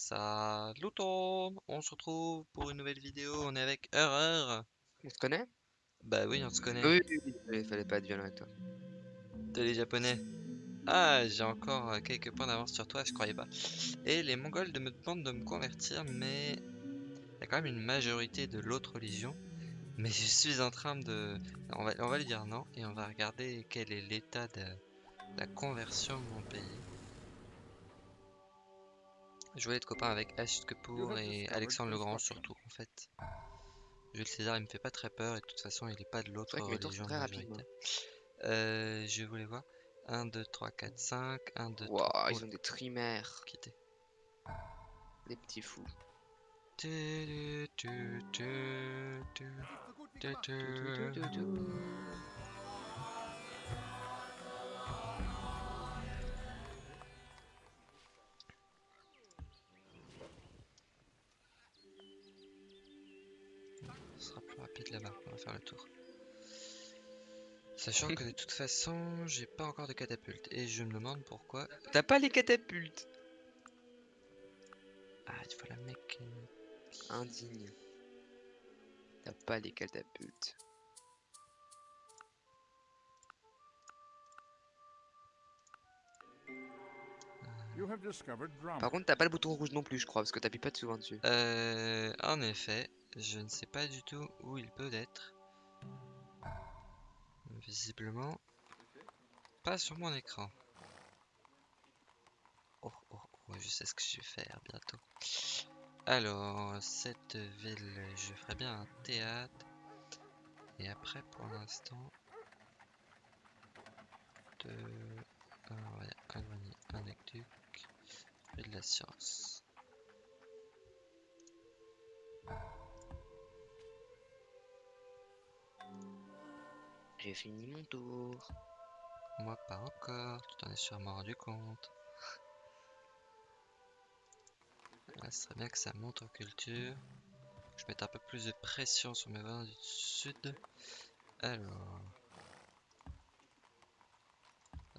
Salut on se retrouve pour une nouvelle vidéo, on est avec Erreur. On se connaît? Bah oui, on se connaît. Oui, oui, oui, il fallait pas être violent avec toi. T'es les japonais? Ah, j'ai encore euh, quelques points d'avance sur toi, je croyais pas. Et les mongols de me demandent de me convertir, mais il y a quand même une majorité de l'autre religion. Mais je suis en train de... On va, on va lui dire non, et on va regarder quel est l'état de la conversion de mon pays. Je voulais être copain avec Ashit Kapoor et Alexandre le Grand surtout en fait. Jules César il me fait pas très peur et de toute façon il est pas de l'autre religion très. Euh, je voulais voir 1, 2, 3, 4, 5, 1, 2, Waouh, 3, ils ont des trimères, quitter. des petits fous. Tu, tu, tu, rapide là-bas, on va faire le tour. Sachant que de toute façon, j'ai pas encore de catapulte et je me demande pourquoi. T'as pas les catapultes? Ah, il faut la mécanique. Indigne. T'as pas les catapultes. You have discovered drama. Par contre, t'as pas le bouton rouge non plus, je crois, parce que t'appuies pas souvent dessus. Euh, en effet, je ne sais pas du tout où il peut être. Visiblement, pas sur mon écran. Oh, oh, oh, je sais ce que je vais faire bientôt. Alors, cette ville, je ferai bien un théâtre. Et après, pour l'instant, de... Alors, ouais, un aqueduc et de la science. J'ai fini mon tour. Moi pas encore, tu t'en es sûrement rendu compte. Là, ce serait bien que ça monte en culture. Je mette un peu plus de pression sur mes voisins du sud. Alors.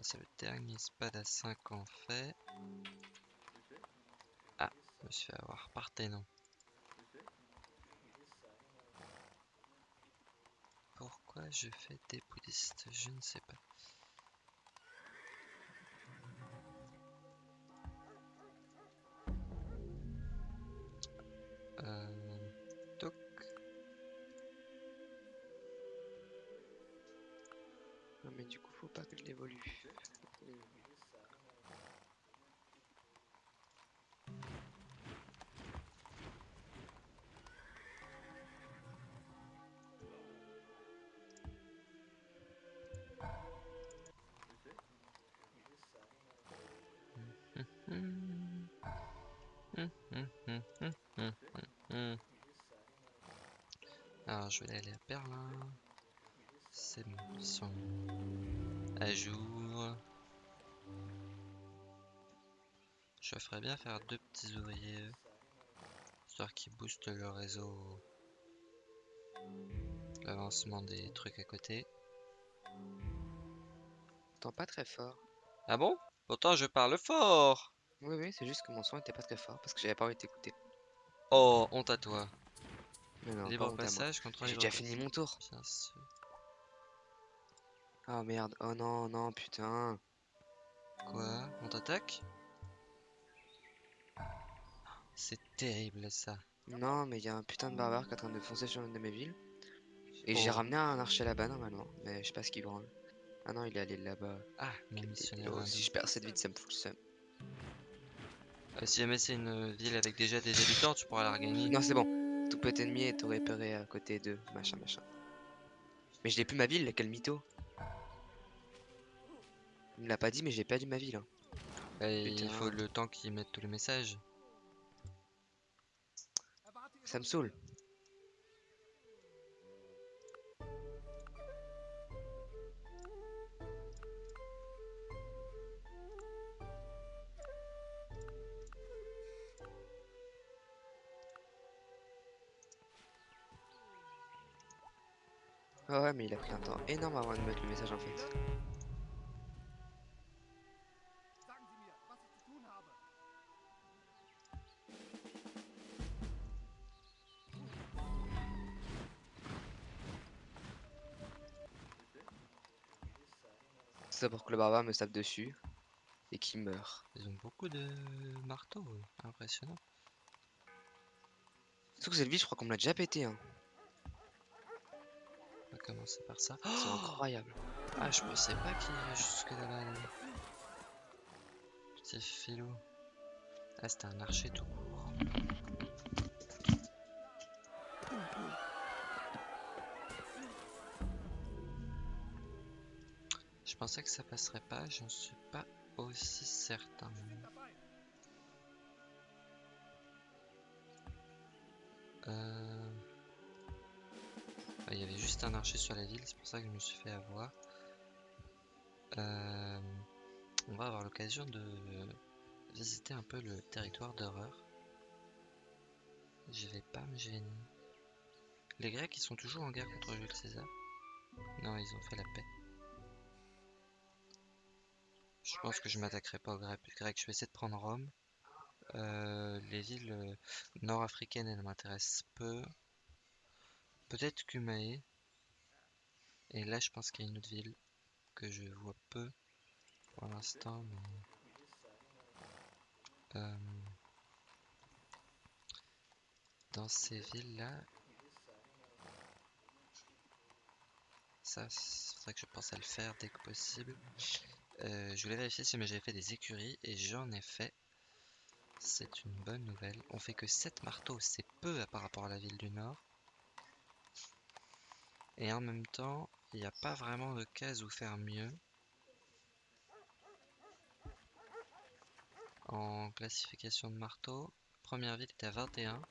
C'est le dernier spad à 5 en fait. Ah, je me suis fait avoir par non. Pourquoi je fais des bouddhistes Je ne sais pas. Euh, toc. Non, mais du coup, faut pas que je l'évolue. Je vais aller à Berlin. C'est bon, sont à jour. Je ferais bien faire deux petits ouvriers, histoire qu'ils boostent le réseau, l'avancement des trucs à côté. T'entends pas très fort. Ah bon? Pourtant je parle fort Oui, oui, c'est juste que mon son était pas très fort, parce que j'avais pas envie de t'écouter. Oh, honte à toi. Libre moi. passage contre J'ai déjà fini mon tour. Bien sûr. Oh merde, oh non, non, putain. Quoi? On t'attaque? C'est terrible ça. Non, mais il y a un putain de barbare qui est en train de foncer sur une de mes villes. Et j'ai Oh. ramené un archer là-bas normalement, mais je sais pas ce qu'il branle. Ah non, il est allé là-bas. Ah, mon missionnaire. Oh, si je perds cette vie, ça me fout le seum. Euh, si jamais c'est une ville avec déjà des habitants, tu pourras la regagner. Non, c'est bon. Tout peut être ennemi est repéré à côté de machin machin. Mais je l'ai plus ma ville, quel mytho. Il me l'a pas dit, mais j'ai perdu ma ville. hein. Et il faut le temps qu'ils mettent tous les messages. Ça me saoule. Ah ouais, mais il a pris un temps énorme avant de mettre le message en fait. C'est pour que le barbare me tape dessus et qu'il meurt. Ils ont beaucoup de marteaux, impressionnant. Surtout que cette vie, je crois qu'on me l'a déjà pété. Hein. On va commencer par ça. C'est Oh incroyable. ah, je pensais pas qu'il irait jusque là-bas. lui. Petit filou. Ah, c'était un archer tout court. Je pensais que ça passerait pas, j'en suis pas aussi certain. Euh... Il y avait juste un archer sur la ville, c'est pour ça que je me suis fait avoir. Euh, On va avoir l'occasion de visiter un peu le territoire d'horreur. Je vais pas me gêner. Les Grecs, ils sont toujours en guerre contre Jules César Non, ils ont fait la paix. Je pense que je m'attaquerai pas aux Gre- Grecs. Je vais essayer de prendre Rome. Euh, les villes euh, nord-africaines, elles m'intéressent peu. Peut-être Cumae. Et là, je pense qu'il y a une autre ville que je vois peu pour l'instant. Mais... Euh, dans ces villes-là, ça, c'est vrai que je pense à le faire dès que possible. Euh, je voulais vérifier si j'avais fait des écuries et j'en ai fait. C'est une bonne nouvelle. On fait que 7 marteaux, c'est peu par rapport à la ville du Nord. Et en même temps, il n'y a pas vraiment de case où faire mieux. En classification de marteau, première ville était à 21,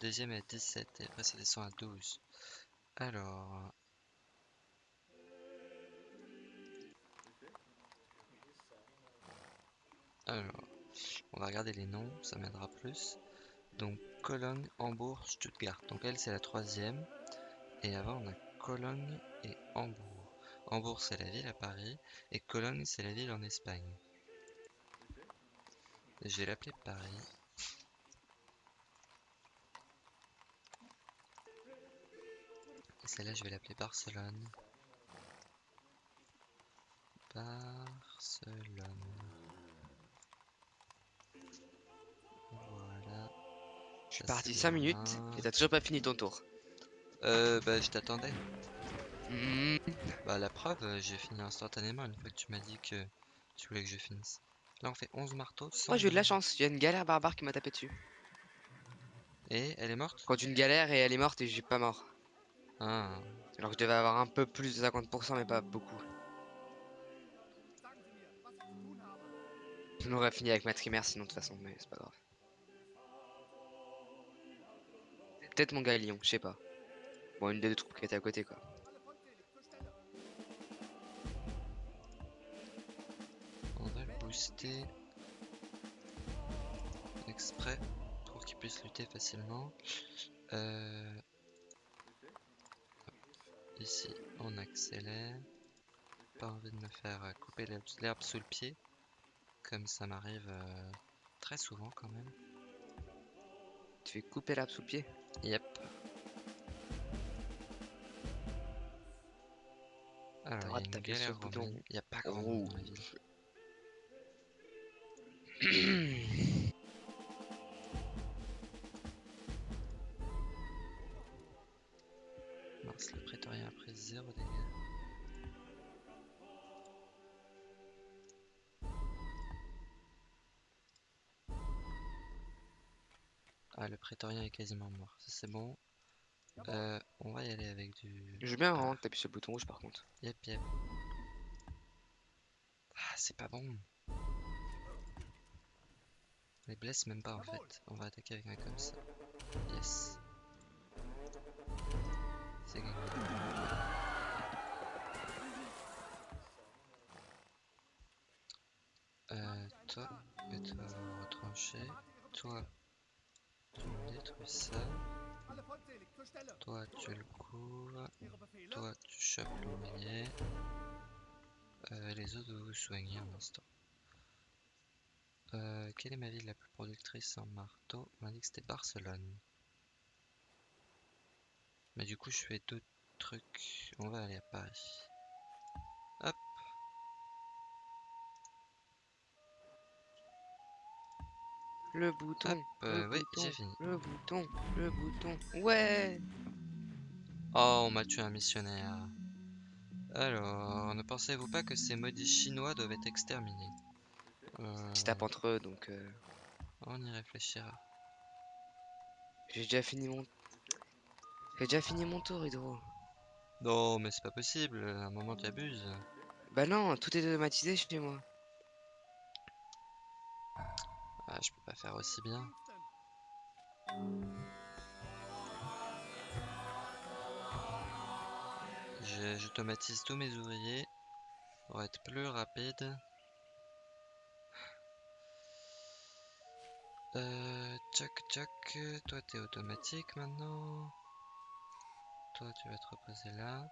deuxième est à 17 et après ça descend à 12. Alors, Alors, on va regarder les noms, ça m'aidera plus. Donc, Cologne, Hambourg, Stuttgart. Donc, elle, c'est la troisième. Et avant, on a Cologne et Hambourg. Hambourg, c'est la ville à Paris. Et Cologne, c'est la ville en Espagne. Je vais l'appeler Paris. Et celle-là, je vais l'appeler Barcelone. Barcelone. Voilà. Je suis parti c'est 5 minutes et t'as toujours pas fini ton tour. Euh, bah, je t'attendais. Hmm. Bah, la preuve, euh, j'ai fini instantanément une fois que tu m'as dit que tu voulais que je finisse. Là, on fait 11 marteaux. Moi j'ai eu de la 100 chance, il y a une galère barbare qui m'a tapé dessus. Et elle est morte? Quand une galère et elle est morte et j'ai pas mort. Ah, Alors que je devais avoir un peu plus de 50% mais pas beaucoup. On aurait fini avec ma trimère sinon de toute façon, mais c'est pas grave. Peut-être mon galion, je sais pas. Bon, une des deux troupes qui était à côté quoi. on va le booster. Exprès pour qu'il puisse lutter facilement. Euh, Ici, on accélère. Pas envie de me faire couper l'herbe l'herbe sous le pied. Comme ça m'arrive euh, très souvent quand même. Tu fais couper l'arbre sous le pied? Yep. Alors, il y a de une taper sur galère le bouton. Il n'y a pas grand monde dans la ville. Mince, le prétorien a pris 0 dégâts. Ah, le prétorien est quasiment mort. Ça, c'est bon. Euh, on va y aller avec du... Je veux bien vraiment taper sur le bouton rouge par contre. Yep, yep. Ah, c'est pas bon. On les blesse même pas en fait. On va attaquer avec un comme ça. Yes. C'est gagné. Euh, toi, et toi retrancher. Toi, tu me détruis ça. Toi, tu le couvres. Toi, tu chopes l'ouvrier. Euh, les autres, vous vous soignez un instant. Euh, quelle est ma ville la plus productrice en marteau? On m'a dit que c'était Barcelone. Mais du coup, je fais deux trucs. On va aller à Paris. Le bouton. Hop, euh, le oui, bouton, j'ai fini. Le bouton. Le bouton. Ouais. Oh, on m'a tué un missionnaire. Alors, ne pensez-vous pas que ces maudits chinois doivent être exterminés? Euh, Ils se tapent entre eux, donc euh, On y réfléchira. j'ai déjà fini mon. J'ai déjà fini mon tour, Hydro. Non, mais c'est pas possible, à un moment tu abuses. Bah non, tout est automatisé chez moi. Ah, je peux pas faire aussi bien. J'automatise tous mes ouvriers pour être plus rapide. Euh, tchac tchac, toi t'es automatique maintenant. Toi tu vas te reposer là.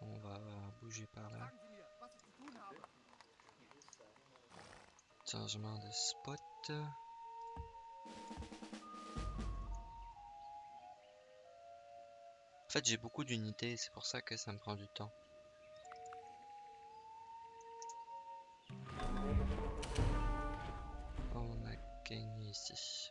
On va bouger par là. Changement de spot. En fait, j'ai beaucoup d'unités, c'est pour ça que ça me prend du temps. On a gagné ici.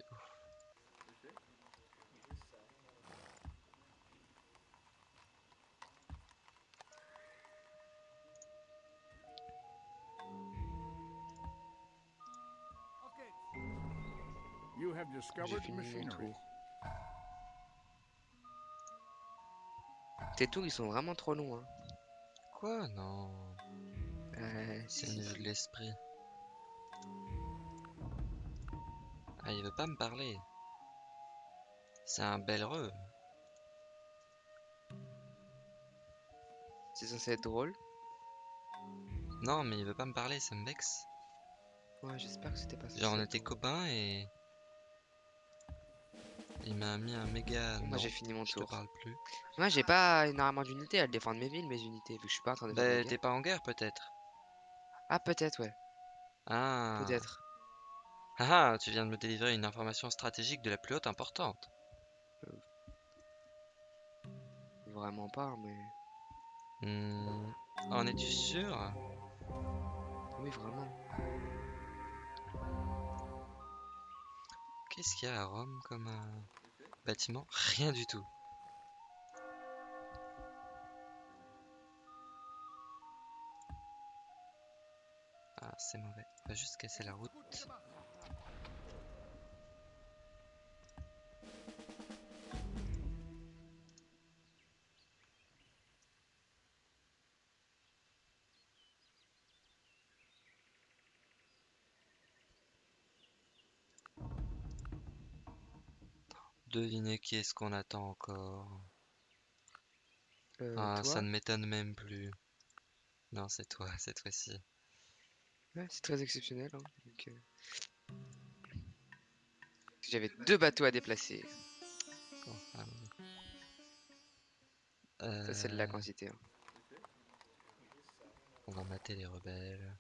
J'ai discovered fini mon machinery. tour. Tes tours, ils sont vraiment trop longs. Hein. Quoi? Non, Euh, c'est si, vue de l'esprit. Ah, il veut pas me parler. C'est un bel heureux. C'est censé être drôle? Non, mais il veut pas me parler, ça me vexe. Ouais, j'espère que c'était pas ça. Genre, on était copains et. Il m'a mis un méga. Moi j'ai fini mon je te tour. parle plus. Moi j'ai pas énormément d'unités à défendre mes villes, mes unités, vu que je suis pas en train de Bah, t'es pas en guerre peut-être Ah peut-être ouais, Ah. peut-être. Ah, ah, tu viens de me délivrer une information stratégique de la plus haute importante. Vraiment pas, mais Hmm, En es-tu sûr? Oui vraiment. Qu'est-ce qu'il y a à Rome comme euh, bâtiment? Rien du tout. Ah, c'est mauvais. On va juste casser la route. Devinez qui est-ce qu'on attend encore Euh, Ah, toi, ça ne m'étonne même plus. Non, c'est toi, cette fois-ci. ouais, c'est très exceptionnel. hein, donc, euh, J'avais deux bateaux à déplacer. Enfin, Ça c'est de la euh, quantité. hein. On va mater les rebelles.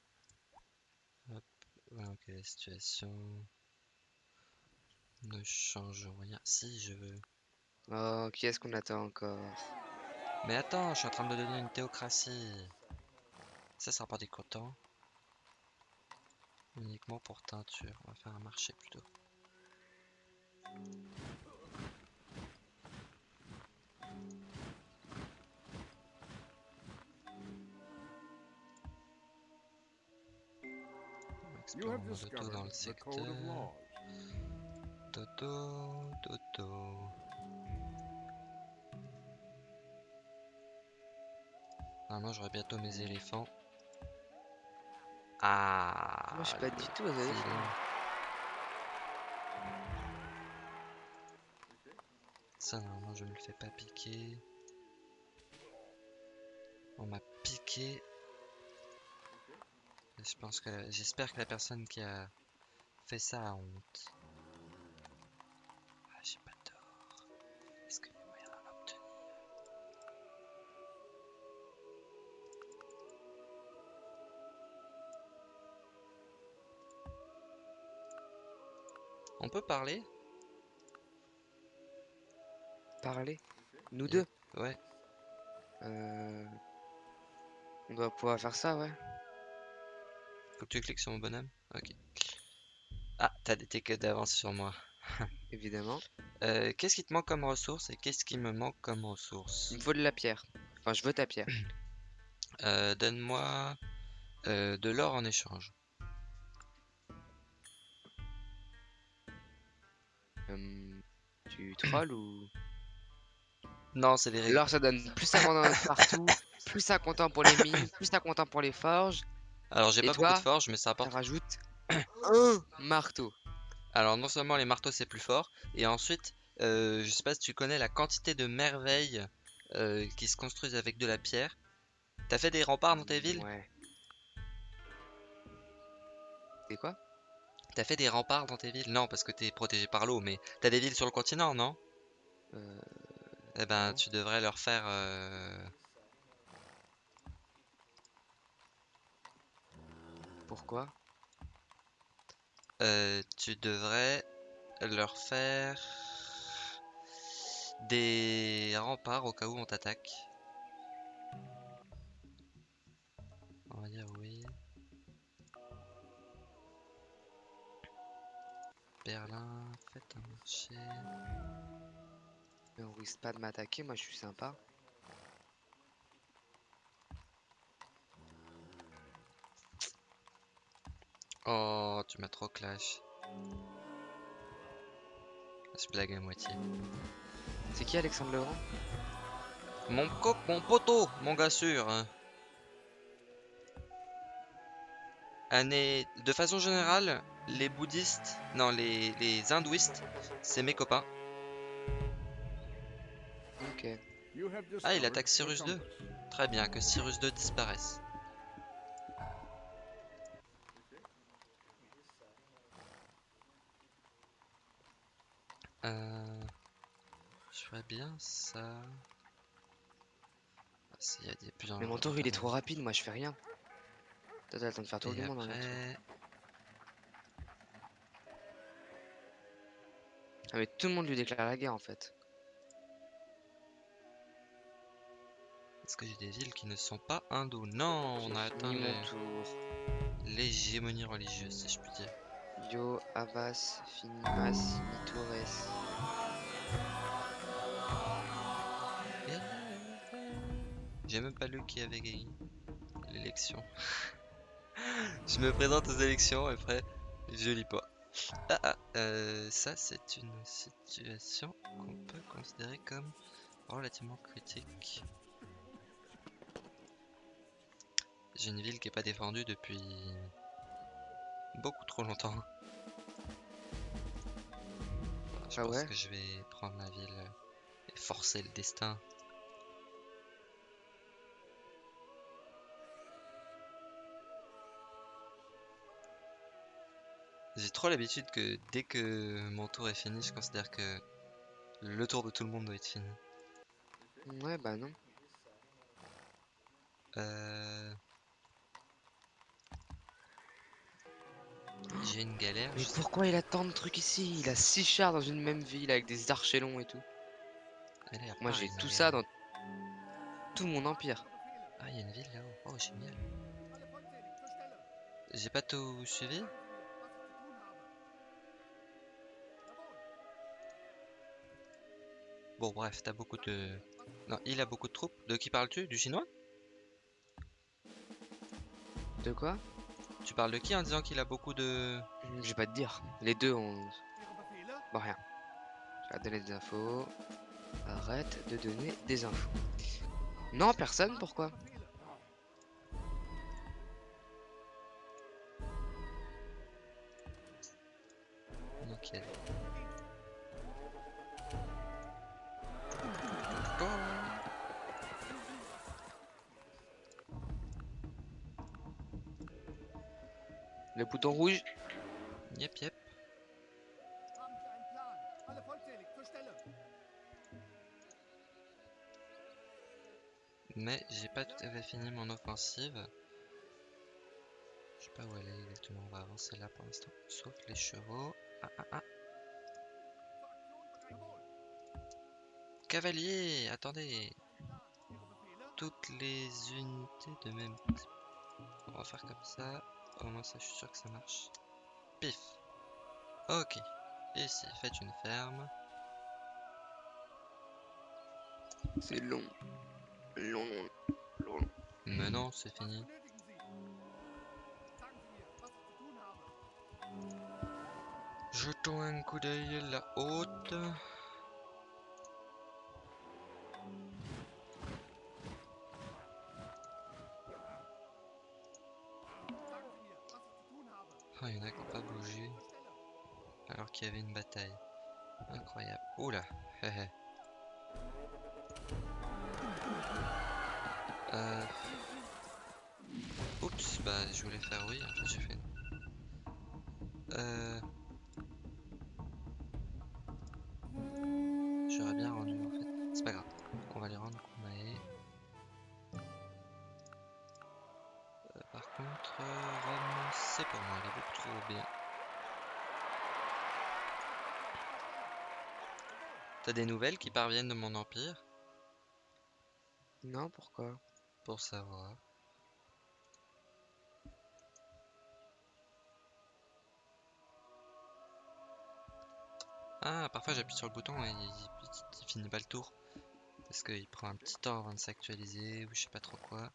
Hop, voilà quelle est la situation. Ne change rien. Si, je veux. Oh, qui est-ce qu'on attend encore? Mais attends, je suis en train de devenir une théocratie. Ça sera pas décontent. Uniquement pour teinture. On va faire un marché plutôt. Dans le the code of secteur. Dodo, dodo. Normalement, j'aurai bientôt mes éléphants. Ah Moi je suis pas du tout aux éléphants. Ça, normalement, je me le fais pas piquer. On m'a piqué. Je pense que j'espère que la personne qui a fait ça a honte. Peut parler Parler Nous Et- deux Ouais. Euh, On doit pouvoir faire ça, ouais. Faut que tu cliques sur mon bonhomme. Ok. Ah, t'as des tickets d'avance sur moi. Évidemment. Euh, qu'est-ce qui te manque comme ressource et qu'est-ce qui me manque comme ressource? Il me faut de la pierre. Enfin, je veux ta pierre. Euh, Donne-moi de l'or en échange. Hum, tu trolls ou... Non, c'est les règles. L'or, ça donne plus 50 partout, plus 50 ans pour les mines, plus 50 ans pour les forges. Alors, j'ai pas beaucoup toi de forge, mais ça Ça apporte. rajoute un marteau. Alors, non seulement les marteaux c'est plus fort, et ensuite, euh, je sais pas si tu connais la quantité de merveilles euh, qui se construisent avec de la pierre. T'as fait des remparts dans tes villes? Ouais. C'est quoi? T'as fait des remparts dans tes villes? Non, parce que t'es protégé par l'eau, mais t'as des villes sur le continent, non? Euh, Eh ben, tu devrais leur faire. euh, Pourquoi? Euh, tu devrais leur faire des remparts au cas où on t'attaque. De m'attaquer, moi je suis sympa. Oh, tu m'as trop clash. Je blague à moitié. C'est qui Alexandre Legrand Mon cop, mon poteau, mon gars sûr. hein. Année- De façon générale, les bouddhistes, non, les, les hindouistes, c'est mes copains. Ah, il attaque Cyrus 2. compass. Très bien, que Cyrus 2 disparaisse. Euh, je ferais bien ça. Ah, s'il y a des plusieurs Mais mon tour il est trop rapide, moi je fais rien. T'as le temps de faire tout Et le monde en temps. après, Ah mais tout le monde lui déclare la guerre en fait. Est-ce que j'ai des villes qui ne sont pas hindoues Non, on a atteint fini le- mon tour. l'hégémonie religieuse, si je puis dire. Yo, Avas, Finimas, Mitores. J'ai même pas lu qui avait gagné l'élection. je me présente aux élections et après, je lis pas. Ah, ah, euh, ça c'est une situation qu'on peut considérer comme relativement critique. J'ai une ville qui est pas défendue depuis beaucoup trop longtemps. Je Ah pense ouais que je vais prendre la ville et forcer le destin. J'ai trop l'habitude que dès que mon tour est fini, je considère que le tour de tout le monde doit être fini. Ouais bah non. Euh... J'ai une galère. Mais pourquoi il a tant de trucs ici? Il a 6 chars dans une même ville avec des archers et tout. Moi j'ai tout ça dans tout mon empire. Ah, il y a une ville là-haut. Oh, génial. J'ai pas tout suivi? Bon, bref, t'as beaucoup de. Non, il a beaucoup de troupes. De qui parles-tu? Du chinois? De quoi? Tu parles de qui en disant qu'il a beaucoup de. Je vais pas te dire. Les deux ont. Bon rien. Je vais donner des infos. Arrête de donner des infos. Non, personne, pourquoi? Nickel. Le bouton rouge Yep, yep. Mais j'ai pas tout à fait fini mon offensive. Je sais pas où elle est exactement. On va avancer là pour l'instant. Sauf les chevaux. Ah ah ah. Cavalier, attendez. toutes les unités de même type. On va faire comme ça. Au moins ça, je suis sûr que ça marche? Pif. Ok. Ici, faites une ferme. C'est long. Long, long, long, long. Mais non, c'est fini. Jetons un coup d'œil la haute. Il y en a qui n'ont pas bougé. Alors qu'il y avait une bataille. Incroyable. Oula. Euh... Oups, bah je voulais faire oui, j'ai fait. Euh... des nouvelles qui parviennent de mon empire? Non, pourquoi? Pour savoir. Ah, parfois j'appuie sur le bouton et il, il- il finit pas le tour. Parce qu'il prend un petit temps avant de s'actualiser ou je sais pas trop quoi.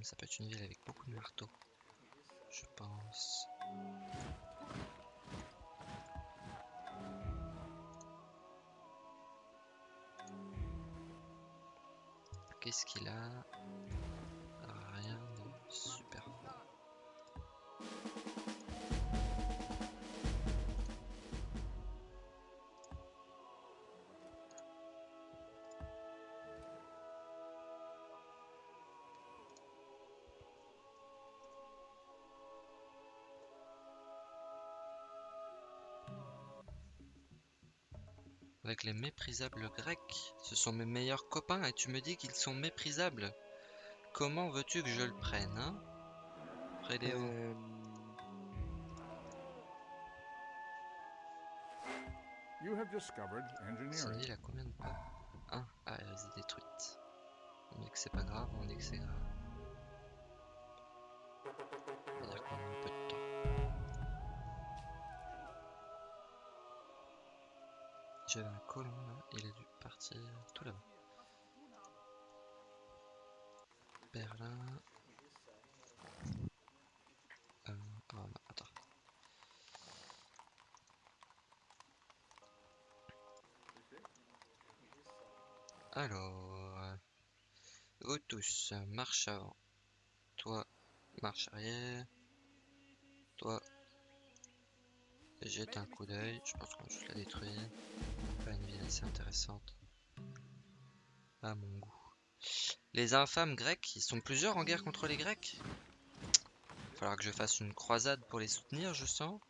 Ça peut être une ville avec beaucoup de marteaux. Je pense. Qu'est-ce qu'il a? Avec les méprisables grecs, ce sont mes meilleurs copains et tu me dis qu'ils sont méprisables. Comment veux-tu que je le prenne, hein? Euh, You have discovered Cette engineering. ville a combien de pas? 1. Ah, elle reste détruite. On dit que c'est pas grave, on dit que c'est grave. On va dire qu'on a un peu de temps. Un colon là, il a dû partir tout là-bas. Berlin. Euh, oh attends. Alors, vous tous, marche avant. Toi, marche arrière. Toi, jette un coup d'œil. Je pense qu'on va juste la détruire. Pas assez intéressante. À mon goût. Les infâmes grecs, ils sont plusieurs en guerre contre les grecs? Il falloir que je fasse une croisade pour les soutenir, je sens.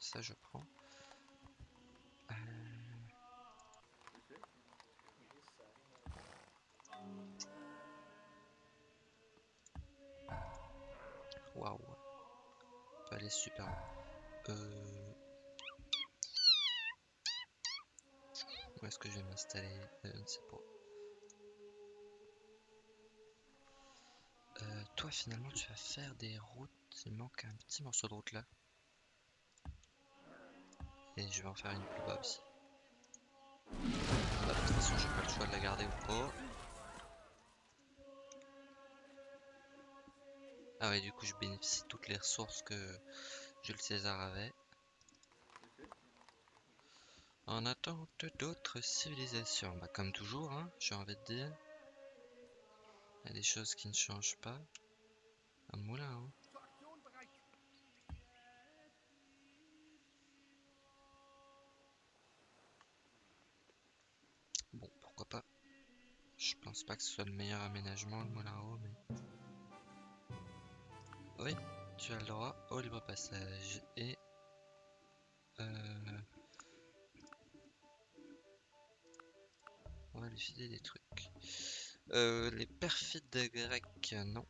Ça, je prends. Euh, Waouh. Aller super. Euh... Où est-ce que je vais m'installer Euh, Je ne sais pas. Euh, toi finalement tu vas faire des routes. Il manque un petit morceau de route là. Et je vais en faire une plus bas aussi. Bah, de toute façon j'ai pas le choix de la garder ou pas. Ah ouais du coup je bénéficie de toutes les ressources que Jules César avait. En attente d'autres civilisations. Bah comme toujours hein, j'ai envie de dire. Il y a des choses qui ne changent pas. Un moulin hein. Bon, pourquoi pas. Je pense pas que ce soit le meilleur aménagement, le moulin à eau, mais... Oui, tu as le droit au libre passage. Et... Euh... On des trucs. Euh, les perfides grecs, non.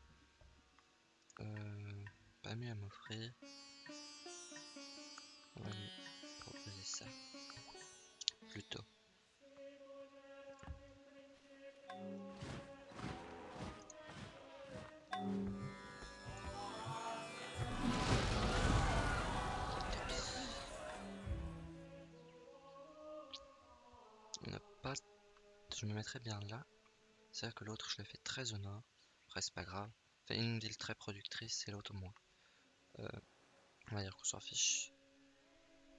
Euh, pas mieux à m'offrir. va lui proposer ça. Plutôt. Mettrais bien là. C'est vrai que l'autre, je l'ai fait très au nord. Après, c'est pas grave. Enfin, une ville très productrice et l'autre moins. Euh, on va dire qu'on s'en fiche.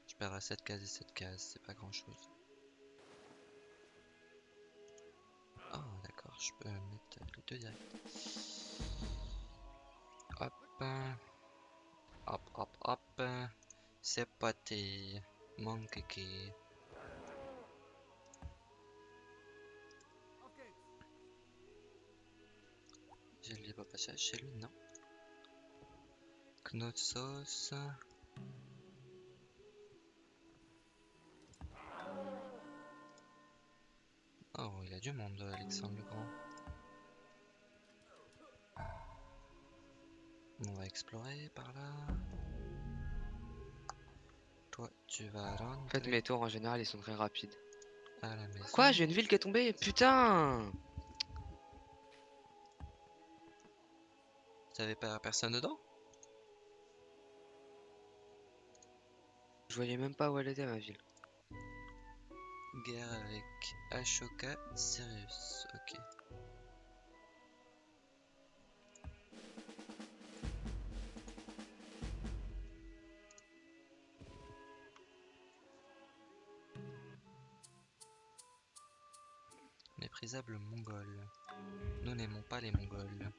Je perdrai 7 cases et 7 cases, c'est pas grand chose. Oh, d'accord, je peux mettre les deux direct. Hop. Hop, hop, hop. C'est parti. Mon libre passage chez lui, non. Knotsos. Oh, il a du monde, Alexandre le Grand. On va explorer par là. Toi, tu vas En fait, rentrer mes tours en général ils sont très rapides. à la. Quoi J'ai une ville qui est tombée? Putain T'avais pas personne dedans? Je voyais même pas où elle était ma ville. Guerre avec Ashoka, Sirius. Ok. Méprisable mongol. Nous n'aimons pas les mongols.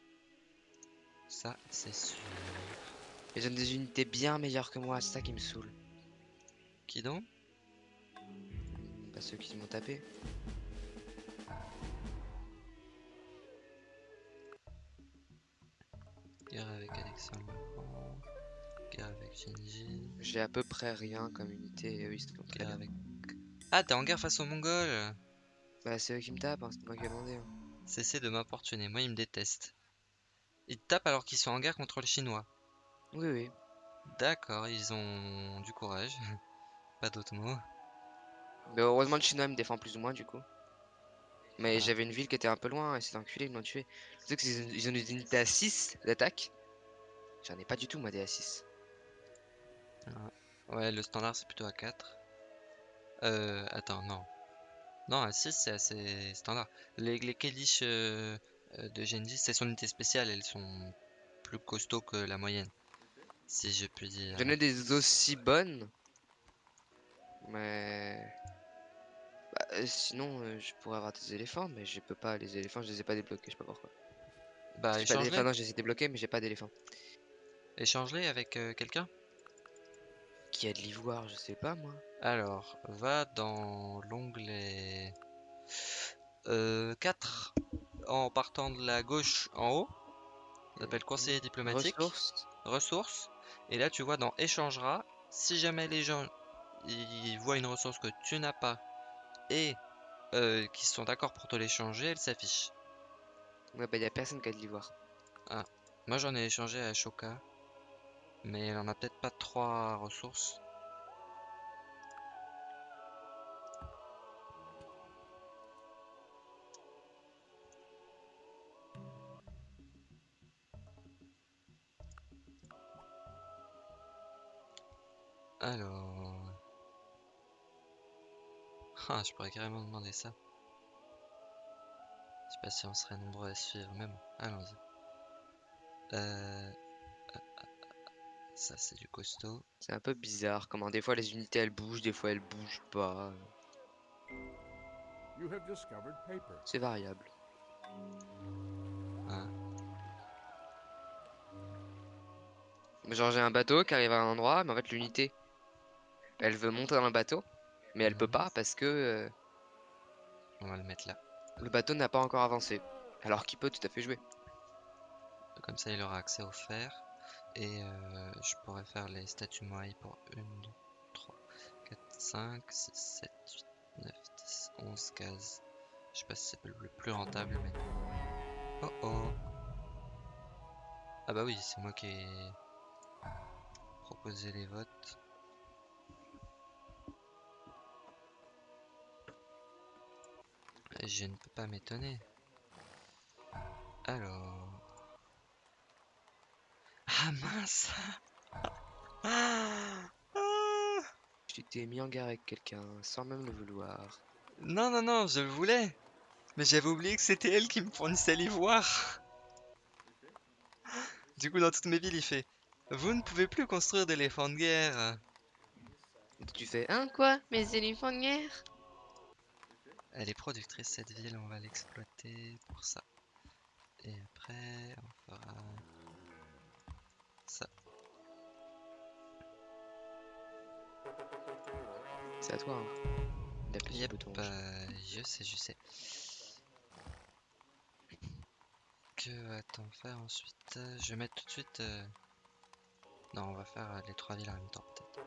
Ça, c'est sûr. Ils ont des unités bien meilleures que moi, c'est ça qui me saoule. Qui donc? Pas ceux qui m'ont tapé. Guerre avec Alexandre. Guerre avec Genji. J'ai à peu près rien comme unité et eux ils se font très Guerre bien. avec. Ah, t'es en guerre face aux mongols? Bah c'est eux qui me tapent, hein, c'est moi qui ai demandé. hein. Cessez de m'importuner, moi ils me détestent. Ils te tapent alors qu'ils sont en guerre contre les Chinois. Oui oui. D'accord, ils ont du courage. Pas d'autres mots. Mais heureusement le chinois me défend plus ou moins du coup. Mais Ah. j'avais une ville qui était un peu loin et cet enculé ils m'ont tué. Tu sais qu'ils ont, ils ont des unités à 6 d'attaque. J'en ai pas du tout moi des à 6. Ouais, le standard c'est plutôt à 4. Euh, attends, non. Non, à 6 c'est assez standard. Les, les euh, de Genji, c'est son unité spéciale, elles sont plus costauds que la moyenne. Si je puis dire. J'en ai des aussi bonnes. Mais... Bah, euh, sinon euh, je pourrais avoir des éléphants mais je peux pas les éléphants je les ai pas débloqués je sais pas pourquoi. Bah, pas non je les ai débloqués mais j'ai pas d'éléphants. Échange-les avec euh, quelqu'un? Qui a de l'ivoire je sais pas moi. Alors, va dans l'onglet euh, 4 en partant de la gauche en haut. Ça s'appelle conseiller diplomatique. Ressources. ressources. Et là, tu vois dans échangera. Si jamais les gens ils voient une ressource que tu n'as pas et euh, qui sont d'accord pour te l'échanger, elle s'affiche. Ouais bah y a personne qui a de l'ivoire. Moi, j'en ai échangé à Shoka, mais elle en a peut-être pas trois ressources. Alors... Ah, je pourrais carrément demander ça. Je sais pas si on serait nombreux à suivre, mais bon, allons-y. Euh... euh, euh, Ça, c'est du costaud. C'est un peu bizarre comment des fois les unités elles bougent, des fois elles bougent pas. You have discovered paper. C'est variable. Hein? Genre j'ai un bateau qui arrive à un endroit, mais en fait l'unité, elle veut monter dans le bateau, mais elle peut Mhm. pas parce que euh, On va le mettre là. le bateau n'a pas encore avancé. Alors qu'il peut tout à fait jouer. Comme ça, il aura accès au fer. Et euh, je pourrais faire les statues Moai pour 1, 2, 3, 4, 5, 6, 7, 8, 9, 10, 11 cases. Je sais pas si c'est le le plus rentable, mais... Oh oh Ah bah oui, c'est moi qui ai proposé les votes. Je ne peux pas m'étonner. Alors... Ah mince Ah Ah Tu t'es mis en guerre avec quelqu'un sans même le vouloir. Non, non, non, je le voulais. Mais j'avais oublié que c'était elle qui me fournissait l'ivoire. Du coup, dans toutes mes villes, il fait Vous ne pouvez plus construire d'éléphants de guerre. Tu fais un quoi? Mes éléphants de guerre? Elle est productrice, cette ville, on va l'exploiter pour ça. Et après, on fera ça. C'est à toi. Hein. D'appuyer Yep, le bouton. euh, je sais, je sais. Que va-t-on faire ensuite? Je vais mettre tout de suite... euh, Non, on va faire euh, les trois villes en même temps, peut-être.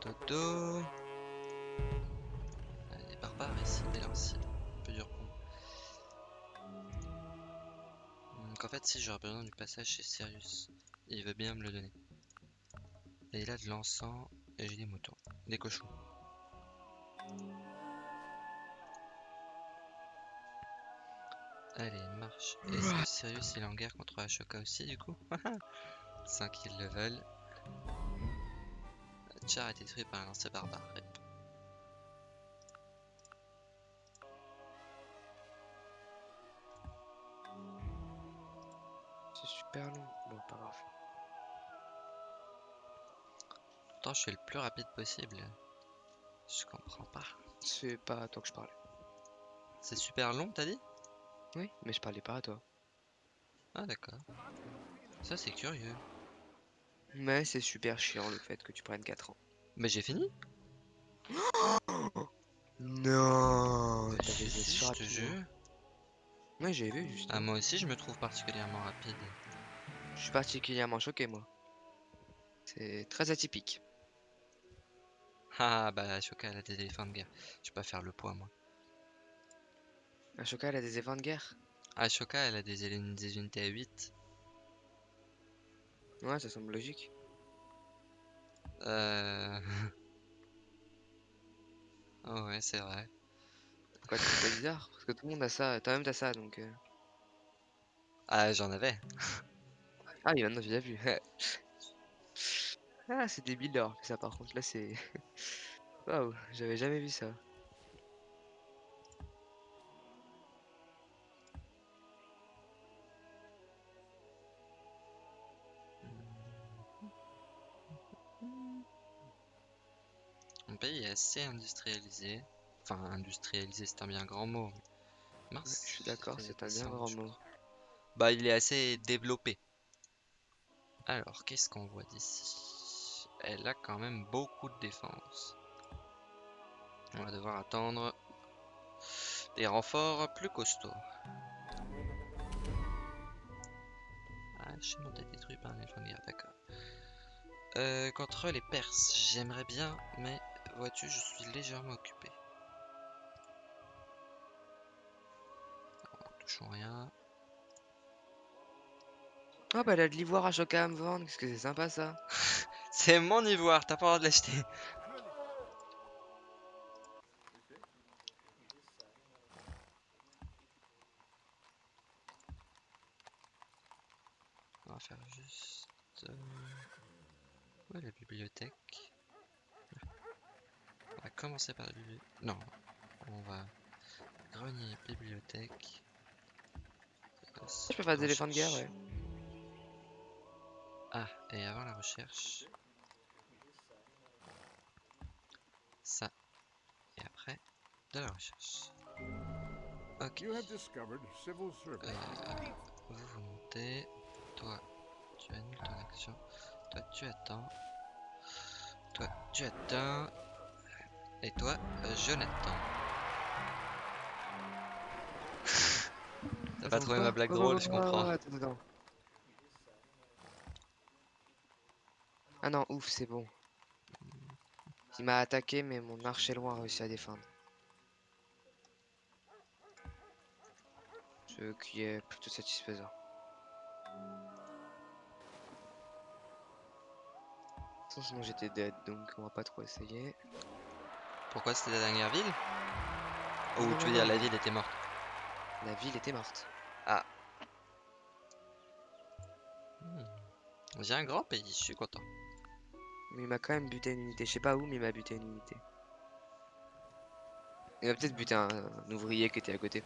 Dodo moi. Donc en fait, si j'aurais besoin du passage chez Sirius, il veut bien me le donner. Et il a de l'encens et j'ai des moutons, des cochons. Allez, marche. Est-ce que Sirius il est en guerre contre Ashoka aussi du coup? 5 kills level. Char a été détruit par un lancer barbare. Je suis le plus rapide possible. Je comprends pas. C'est pas à toi que je parlais. C'est super long t'as dit? Oui, mais je parlais pas à toi. Ah d'accord. Ça c'est curieux. Mais c'est super chiant le fait que tu prennes 4 ans. Mais j'ai fini Non Bah, T'avais si, je te jure. Ouais, j'ai vu juste. Ah moi aussi je me trouve particulièrement rapide. Je suis particulièrement choqué, moi. C'est très atypique. Ah bah Ashoka elle a des éléphants de guerre. Je peux pas faire le poids moi. Ashoka, elle a des évents de guerre? Ashoka elle a des, des unités à 8. Ouais, ça semble logique. Euh... oh ouais c'est vrai. Quoi, tu ça bizarre? Parce que tout le monde a ça. Toi-même, t'as ça, donc... euh. Ah j'en avais. Ah oui, maintenant, tu l'as vu. ah, c'est débile d'avoir fait ça, par contre. Là, c'est... Waouh, j'avais jamais vu ça. Mon pays est assez industrialisé. Enfin industrialisé c'est un bien grand mot. Ouais, Mars, je suis d'accord, c'est un bien grand mot. Bah il est assez développé. Alors qu'est-ce qu'on voit d'ici? Elle a quand même beaucoup de défense. On va devoir attendre des renforts plus costauds. Ah, chez moi, t'as détruit par un éléphant de guerre, d'accord. Euh, contre les Perses, j'aimerais bien, mais vois-tu, je suis légèrement occupé. Alors, touchons rien. Ah bah, elle a de l'ivoire Ashoka à me vendre. Qu'est-ce que c'est sympa, ça C'est mon ivoire, t'as pas le droit de l'acheter. On va faire juste... euh, Où est la bibliothèque On va commencer par la bibliothèque. Non, on va... Grenier, bibliothèque... Je peux faire des éléphants de guerre, ouais. Ah, et avant la recherche... Ça. Et après, de la recherche. Ok. You have discovered civil service. Euh, vous vous montez. Toi, tu annules ton action. Toi, tu attends. Toi, tu attends. Et toi, euh, je n'attends. T'as pas trouvé ma blague drôle, je comprends. Attends. Ah non, ouf, c'est bon. Il m'a attaqué, mais mon archer loin a réussi à défendre. Ce qui est plutôt satisfaisant. De toute façon, Sinon j'étais dead, donc on va pas trop essayer. Pourquoi c'était la dernière ville? Ou tu veux dire la ville était morte? La ville était morte. Hmm. J'ai un grand pays, je suis content. Mais il m'a quand même buté une unité. Je sais pas où, mais il m'a buté une unité. Il m'a peut-être buté un, ouvrier qui était à côté.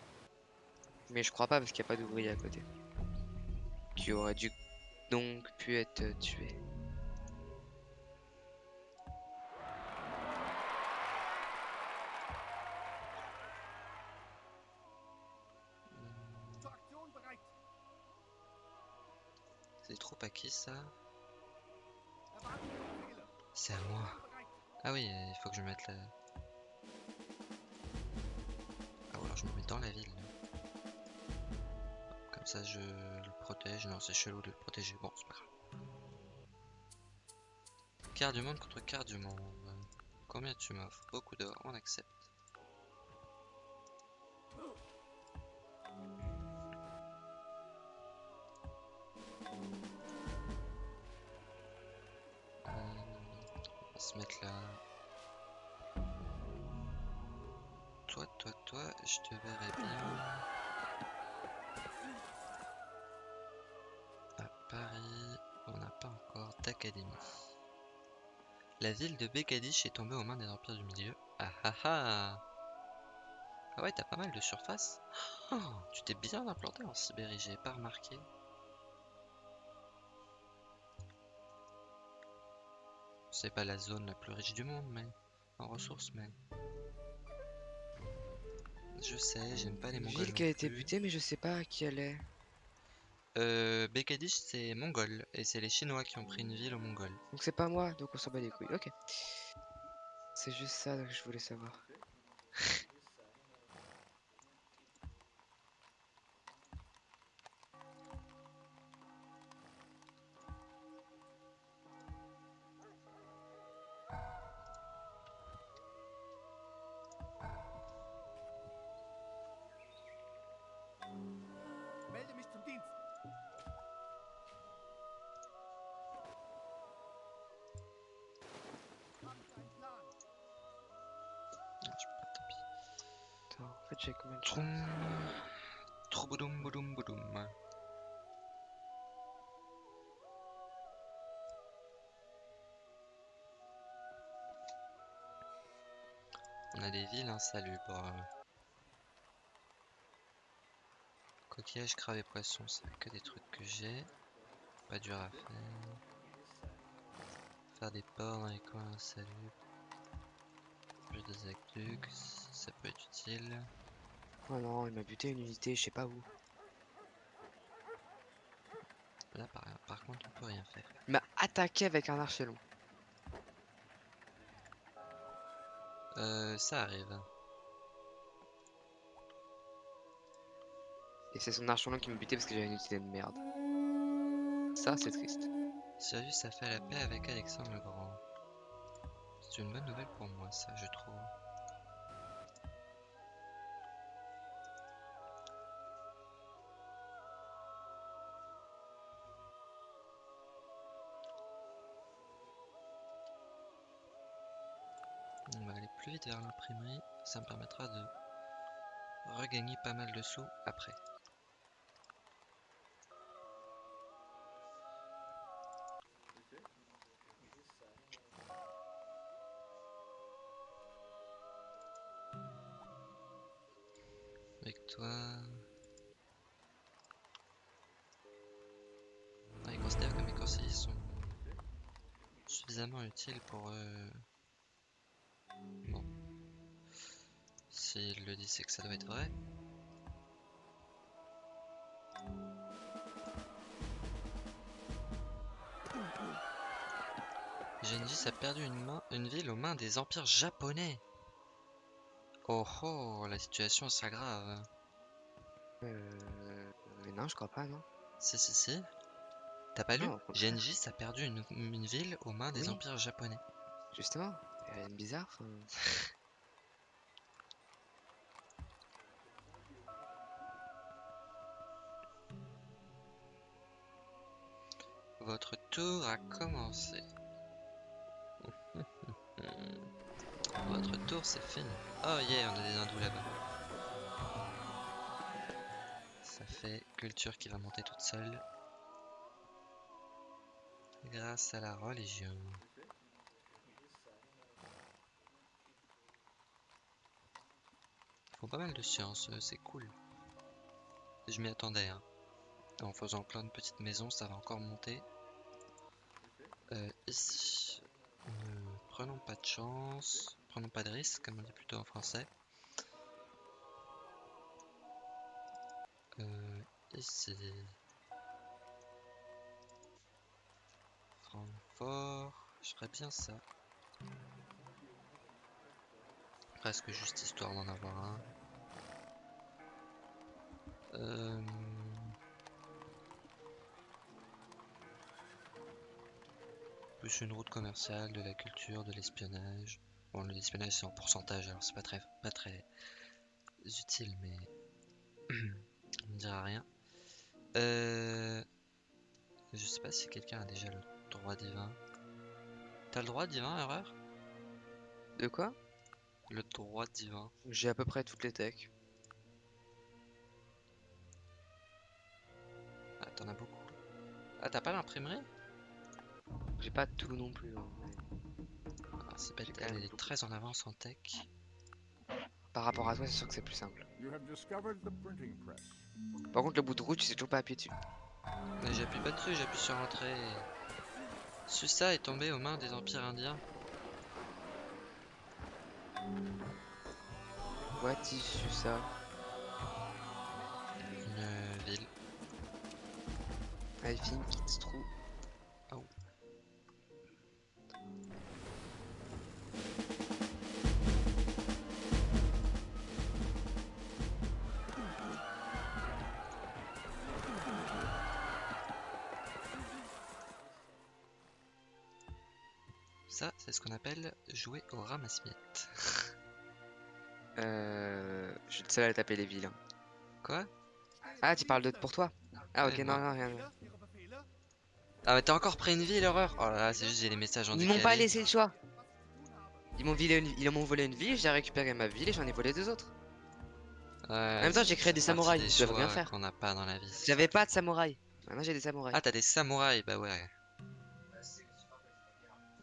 Mais je crois pas parce qu'il n'y a pas d'ouvrier à côté. Qui aurait dû donc pu être tué. C'est à qui ça. C'est à moi. Ah oui, il faut que je mette la... Ah ou alors je me mets dans la ville. Comme ça je le protège. Non, c'est chelou de le protéger. Bon, c'est pas grave. Quart du monde contre quart du monde. Combien tu m'offres? Beaucoup d'or, on accepte. Mettre. Toi, toi, toi, je te verrai bien. À Paris, on n'a pas encore d'académie. La ville de Bekadish est tombée aux mains des empires du milieu. Ah ah ah Ah ouais, t'as pas mal de surface. Oh, tu t'es bien implanté en Sibérie, j'ai pas remarqué. C'est pas la zone la plus riche du monde, mais en ressources, mais. Je sais, j'aime pas les Une Mongols. ville qui a été butée, mais je sais pas à qui elle est. Euh, Bekadish, c'est mongol, et c'est les Chinois qui ont pris une ville aux Mongols. Donc c'est pas moi, donc on s'en bat les couilles. Ok. C'est juste ça que je voulais savoir. Insalubres. Coquillages, crabes et poissons, c'est que des trucs que j'ai. Pas dur à faire. Faire des ports dans les coins insalubres. Plus des aqueducs, ça peut être utile. Oh non, il m'a buté une unité, je sais pas où. Là, par, par contre, on peut rien faire. Il m'a attaqué avec un archer Euh, ça arrive. Et c'est son archer long qui m'a buté parce que j'avais une unité de merde. Ça, c'est triste. Sirius a fait la paix avec Alexandre le Grand. C'est une bonne nouvelle pour moi, ça, je trouve. Vers l'imprimerie, ça me permettra de regagner pas mal de sous après. C'est que ça doit être vrai. Gengis a perdu une, main, une ville aux mains des empires japonais. Oh oh, la situation s'aggrave. Euh... Mais non, je crois pas, non. Si, si, si. T'as pas lu Non. Gengis a perdu une, une ville aux mains des Oui. empires japonais. Justement, de bizarre. Votre tour a commencé. notre tour, c'est fini. Oh yeah, on a des hindous là-bas. Ça fait culture qui va monter toute seule. Grâce à la religion. Ils font pas mal de sciences, c'est cool. Je m'y attendais, hein. En faisant plein de petites maisons, ça va encore monter. Euh, ici, ne prenons pas de chance, prenons pas de risque, comme on dit plutôt en français. Euh, ici. Francfort, je ferais bien ça. Presque juste histoire d'en avoir un. Euh... Plus une route commerciale, de la culture, de l'espionnage. Bon, le l'espionnage c'est en pourcentage, alors c'est pas très, pas très utile, mais on ne dira rien. Euh... Je sais pas si quelqu'un a déjà le droit divin. T'as le droit divin, erreur? De quoi? Le droit divin. J'ai à peu près toutes les techs. Ah, t'en as beaucoup. Ah, t'as pas l'imprimerie? J'ai pas tout non plus. hein, mais ah, C'est quand elle même est très en avance en tech. Par rapport à toi, c'est sûr que c'est plus simple. Par contre, le bout de route, tu sais toujours pas appuyer dessus. Mais j'appuie pas dessus, j'appuie sur entrée. Susa est tombé aux mains des empires indiens. What is ça Une ville. I think it's true. C'est ce qu'on appelle jouer au ramasse-miettes. Euh, je suis le seul à taper les villes. Quoi? Ah, tu parles de pour toi Ah, ok, non, non, rien. Ah, mais t'as encore pris une ville, horreur? Oh là là, c'est juste j'ai les messages en Ils m'ont pas laissé le choix. Ils m'ont volé une, ils m'ont volé une ville, j'ai récupéré ma ville et j'en ai volé deux autres. Ouais, En même temps, j'ai créé des c'est samouraïs, ils doivent rien choix faire. qu'on n'a pas dans la vie. J'avais pas de samouraï. Maintenant, j'ai des samouraïs. Ah, t'as des samouraïs, bah ouais.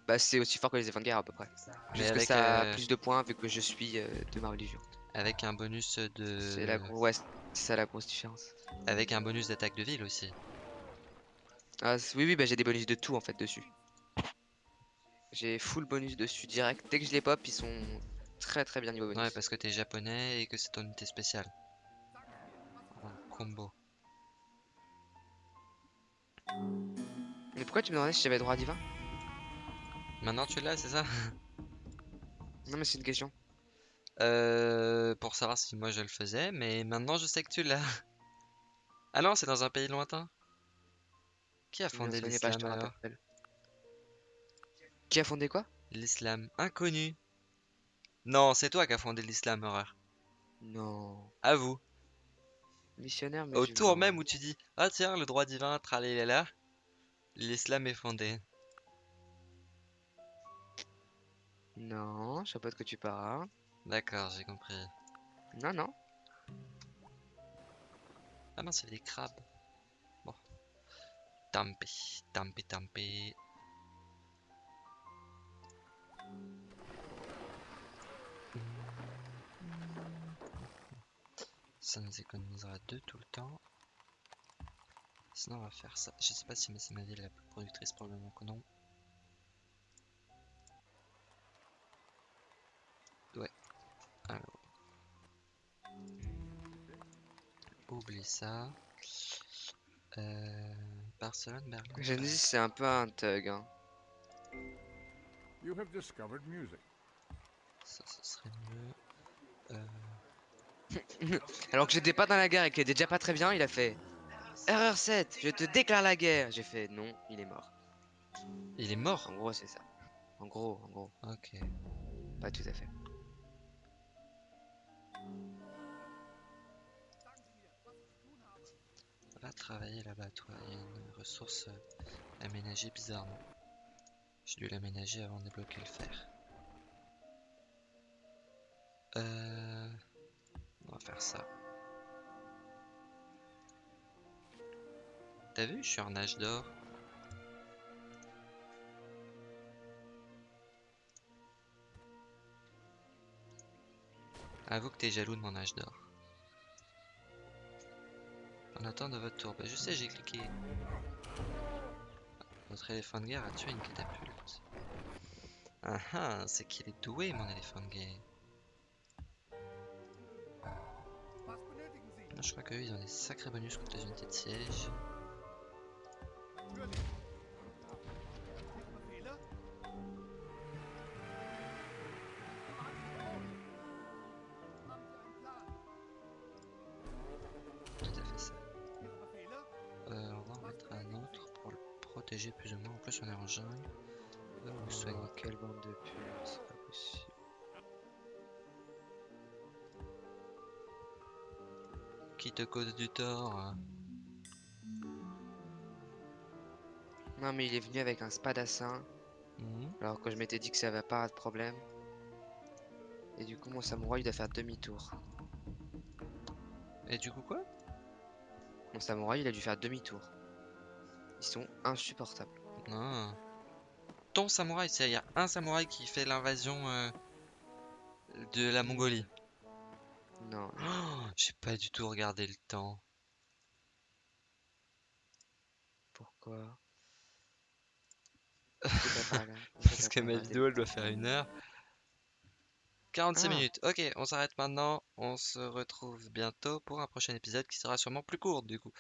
Bah, c'est aussi fort que les guerre à peu près. Mais Juste que avec, ça a euh, plus de points vu que je suis euh, de ma religion. Avec un bonus de. C'est la gro- ouais, c'est ça la grosse différence. Avec un bonus d'attaque de ville aussi. Ah, oui, oui, bah j'ai des bonus de tout en fait dessus. J'ai full bonus dessus direct. Dès que je les pop, ils sont très très bien niveau bonus. Ouais, parce que t'es japonais et que c'est ton unité spéciale. En combo. Mais pourquoi tu me demandais si j'avais droit divin? Maintenant tu l'as, c'est ça? Non, mais c'est une question. Euh, pour savoir si moi je le faisais, mais maintenant je sais que tu l'as. Ah non, c'est dans un pays lointain. Qui a me fondé l'islam. Qui a fondé quoi? L'islam inconnu. Non, c'est toi qui as fondé l'islam, horreur. Non. À vous. Missionnaire, Au musulman. tour même où tu dis Ah tiens, le droit divin, tralala, l'islam est fondé. Non, je sais pas de quoi tu parles. D'accord, j'ai compris. Non, non. Ah non, c'est des crabes. Bon. Tampi, tampi, tampi. Ça nous économisera deux tout le temps. Sinon, on va faire ça. Je sais pas si c'est ma ville la plus productrice, probablement que non. Oublie ça. Euh, Barcelone, Berlin. Genesis, c'est un peu un thug. Hein. You have discovered music. Ça, ce serait mieux. Euh, Alors que j'étais pas dans la guerre et qu'il était déjà pas très bien, il a fait Erreur 7, je te déclare la guerre. J'ai fait non, il est mort. Il est mort? En gros, c'est ça. En gros, en gros, Ok. pas tout à fait. Va travailler là-bas, toi. Il y a une ressource euh, aménagée bizarrement. J'ai dû l'aménager avant de débloquer le fer. Euh, On va faire ça. T'as vu, je suis en âge d'or. Avoue que t'es jaloux de mon âge d'or. En attente de votre tour. Bah, je sais, j'ai cliqué. Votre éléphant de guerre a tué une catapulte. Ah ah, c'est qu'il est doué, mon éléphant de guerre. Je crois qu'eux, ils ont des sacrés bonus contre les unités de siège. Cause du tort Non, mais il est venu avec un spadassin, Mhm. alors que je m'étais dit que ça va pas de problème. Et du coup, mon samouraï il doit faire demi-tour. Et du coup, quoi? Mon samouraï, il a dû faire demi-tour. Ils sont insupportables. Non. Ton samouraï, c'est il y a un samouraï qui fait l'invasion euh, de la Mongolie. Non, Oh, J'ai pas du tout regardé le temps. pourquoi? On Parce que ma vidéo, elle doit faire une heure. 46 Ah. minutes. Ok, on s'arrête maintenant. On se retrouve bientôt pour un prochain épisode qui sera sûrement plus court du coup.